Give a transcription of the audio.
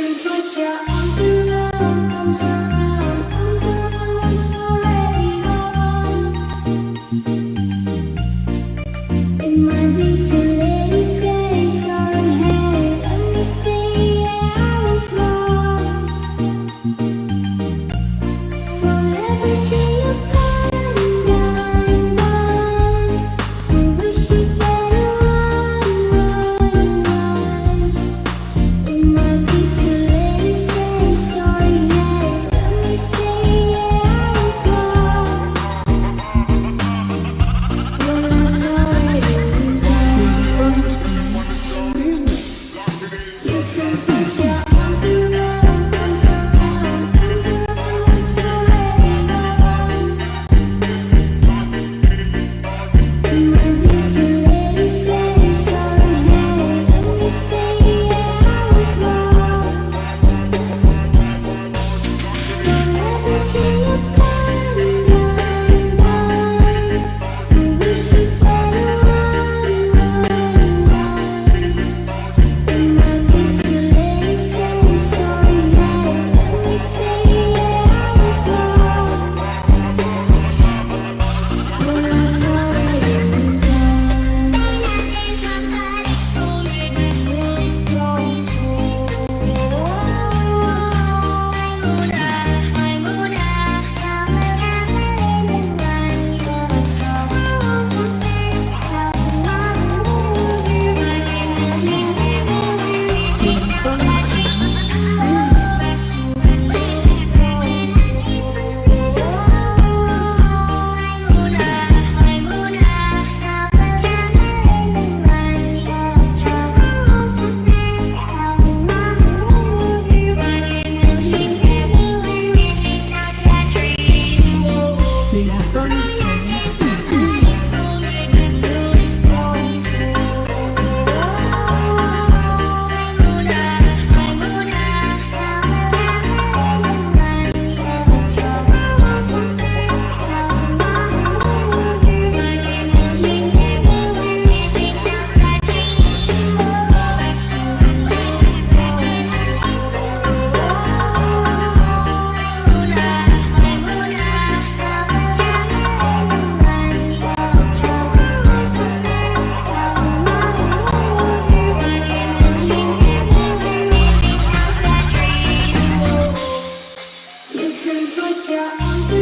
can put your your